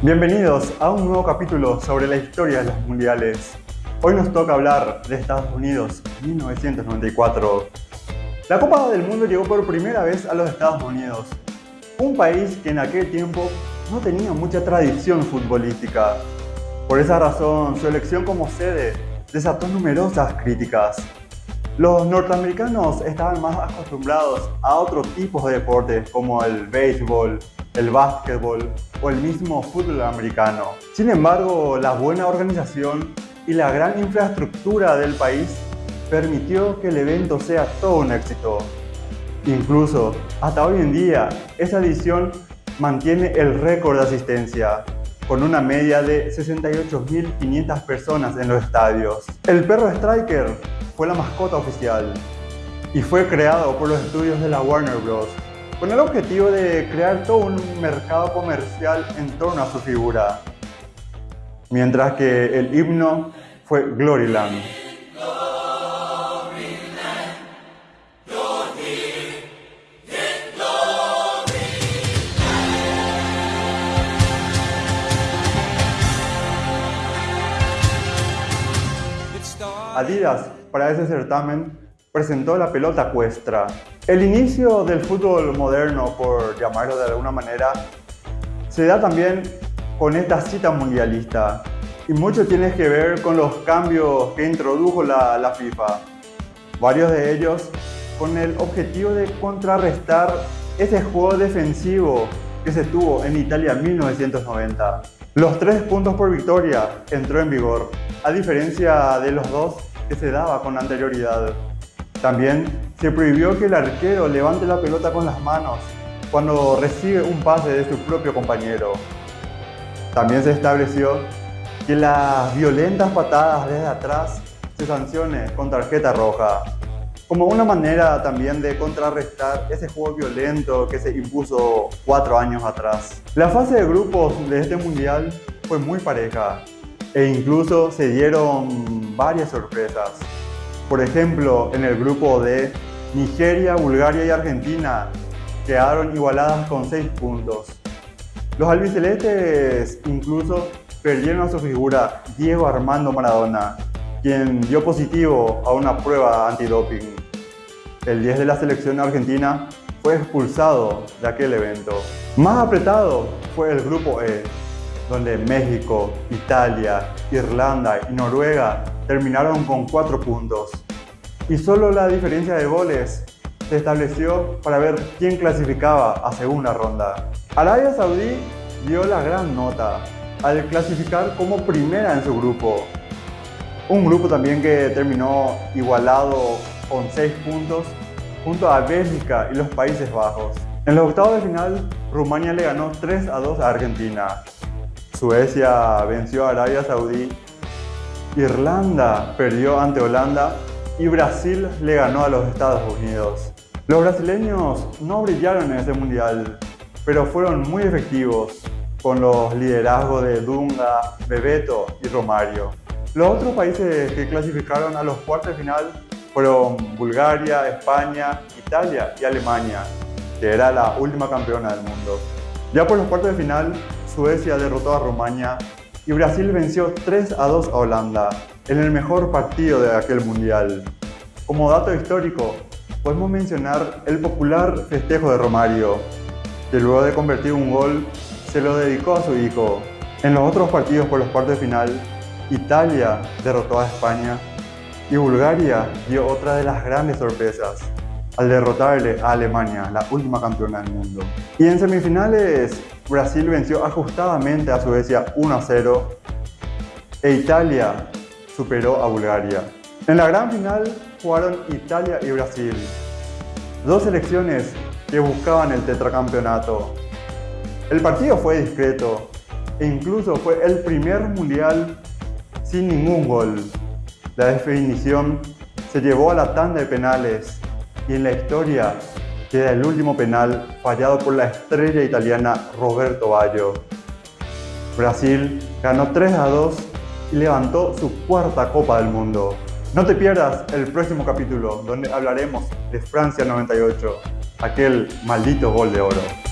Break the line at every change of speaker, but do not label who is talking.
Bienvenidos a un nuevo capítulo sobre la historia de los mundiales. Hoy nos toca hablar de Estados Unidos 1994. La Copa del Mundo llegó por primera vez a los Estados Unidos, un país que en aquel tiempo no tenía mucha tradición futbolística. Por esa razón, su elección como sede desató numerosas críticas. Los norteamericanos estaban más acostumbrados a otros tipos de deportes como el béisbol, el básquetbol o el mismo fútbol americano. Sin embargo, la buena organización y la gran infraestructura del país permitió que el evento sea todo un éxito. Incluso, hasta hoy en día, esa edición mantiene el récord de asistencia, con una media de 68.500 personas en los estadios. El perro Striker fue la mascota oficial y fue creado por los estudios de la Warner Bros. Con el objetivo de crear todo un mercado comercial en torno a su figura. Mientras que el himno fue Gloryland. Adidas, para ese certamen, presentó la pelota cuestra. El inicio del fútbol moderno, por llamarlo de alguna manera, se da también con esta cita mundialista. Y mucho tiene que ver con los cambios que introdujo la, la FIFA. Varios de ellos con el objetivo de contrarrestar ese juego defensivo que se tuvo en Italia en 1990. Los tres puntos por victoria entró en vigor, a diferencia de los dos que se daba con anterioridad. También se prohibió que el arquero levante la pelota con las manos cuando recibe un pase de su propio compañero. También se estableció que las violentas patadas desde atrás se sancione con tarjeta roja, como una manera también de contrarrestar ese juego violento que se impuso cuatro años atrás. La fase de grupos de este mundial fue muy pareja e incluso se dieron varias sorpresas. Por ejemplo, en el grupo de Nigeria, Bulgaria y Argentina quedaron igualadas con 6 puntos. Los albicelestes incluso perdieron a su figura Diego Armando Maradona, quien dio positivo a una prueba antidoping. El 10 de la selección argentina fue expulsado de aquel evento. Más apretado fue el grupo E, donde México, Italia, Irlanda y Noruega terminaron con 4 puntos. Y solo la diferencia de goles se estableció para ver quién clasificaba a segunda ronda. Arabia Saudí dio la gran nota al clasificar como primera en su grupo. Un grupo también que terminó igualado con 6 puntos junto a Bélgica y los Países Bajos. En los octavos de final, Rumania le ganó 3 a 2 a Argentina. Suecia venció a Arabia Saudí, Irlanda perdió ante Holanda y Brasil le ganó a los Estados Unidos. Los brasileños no brillaron en ese mundial, pero fueron muy efectivos con los liderazgos de Dunga, Bebeto y Romario. Los otros países que clasificaron a los cuartos de final fueron Bulgaria, España, Italia y Alemania, que era la última campeona del mundo. Ya por los cuartos de final, Suecia derrotó a Rumania y Brasil venció 3 a 2 a Holanda en el mejor partido de aquel mundial. Como dato histórico, podemos mencionar el popular festejo de Romario, que luego de convertir un gol se lo dedicó a su hijo. En los otros partidos por los cuartos de final, Italia derrotó a España y Bulgaria dio otra de las grandes sorpresas al derrotarle a Alemania, la última campeona del mundo. Y en semifinales, Brasil venció ajustadamente a Suecia 1 a 0 e Italia superó a Bulgaria. En la gran final jugaron Italia y Brasil, dos selecciones que buscaban el tetracampeonato. El partido fue discreto e incluso fue el primer mundial sin ningún gol. La definición se llevó a la tanda de penales y en la historia queda el último penal fallado por la estrella italiana Roberto Baggio. Brasil ganó 3 a 2 y levantó su cuarta Copa del Mundo. No te pierdas el próximo capítulo donde hablaremos de Francia 98, aquel maldito gol de oro.